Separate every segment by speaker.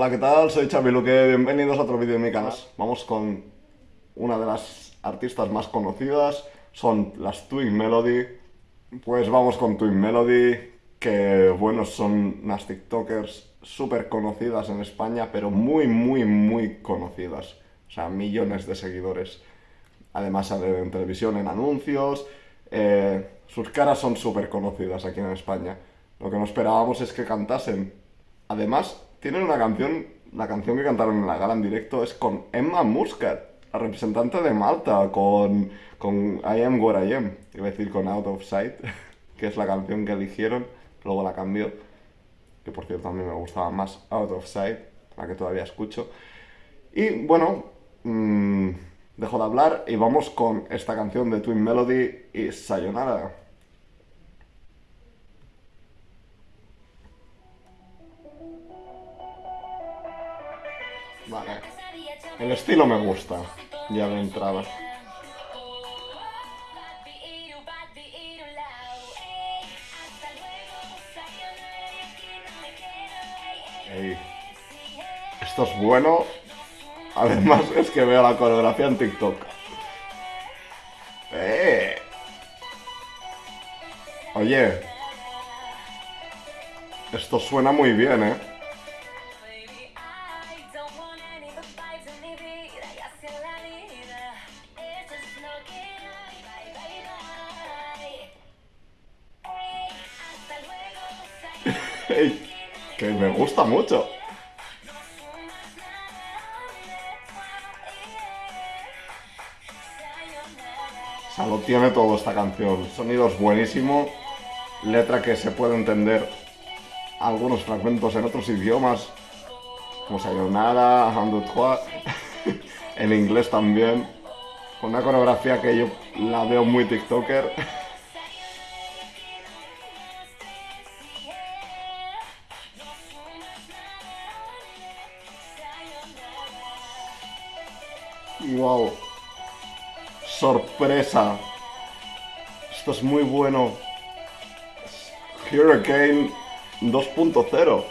Speaker 1: Hola, ¿qué tal? Soy Xavi Luque, bienvenidos a otro vídeo de mi canal. Vamos con una de las artistas más conocidas, son las Twin Melody. Pues vamos con Twin Melody, que bueno, son unas TikTokers súper conocidas en España, pero muy, muy, muy conocidas. O sea, millones de seguidores. Además salen en televisión, en anuncios. eh, sus caras son súper conocidas aquí en España. Lo que no esperábamos es que cantasen. Además, tienen una canción, la canción que cantaron en la gala en directo es con Emma Muscat, la representante de Malta, con, con I Am What I Am, iba a decir con Out of Sight, que es la canción que eligieron, luego la cambió, que por cierto a mí me gustaba más Out of Sight, la que todavía escucho. Y bueno, mm, dejo de hablar y vamos con esta canción de Twin Melody y Sayonara. Vale. El estilo me gusta, ya de entrada. Ey. Esto es bueno. Además es que veo la coreografía en TikTok. ¡Eh! Oye. Esto suena muy bien, ¿eh? Que me gusta mucho. O sea, lo tiene todo esta canción. Sonido es buenísimo. Letra que se puede entender algunos fragmentos en otros idiomas. Como Sayonara, trois. en inglés también. Con una coreografía que yo la veo muy TikToker. Wow. Sorpresa. Esto es muy bueno. Hurricane 2.0.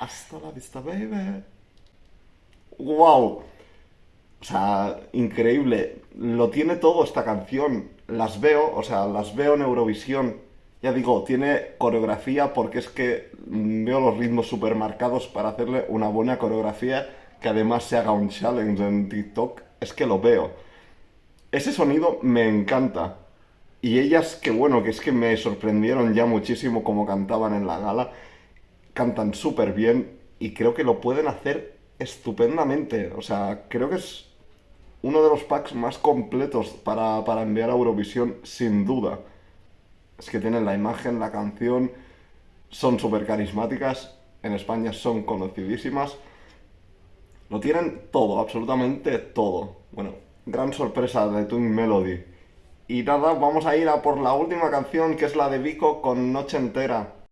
Speaker 1: Hasta la vista, baby. Wow. O sea, increíble. Lo tiene todo esta canción. Las veo, o sea, las veo en Eurovisión. Ya digo, tiene coreografía porque es que veo los ritmos súper marcados para hacerle una buena coreografía que además se haga un challenge en TikTok. Es que lo veo. Ese sonido me encanta. Y ellas, que bueno, que es que me sorprendieron ya muchísimo como cantaban en la gala. Cantan súper bien y creo que lo pueden hacer estupendamente. O sea, creo que es uno de los packs más completos para, para enviar a Eurovisión, sin duda. Es que tienen la imagen, la canción, son súper carismáticas, en España son conocidísimas. Lo tienen todo, absolutamente todo. Bueno, gran sorpresa de Twin Melody. Y nada, vamos a ir a por la última canción, que es la de Vico con Noche Entera.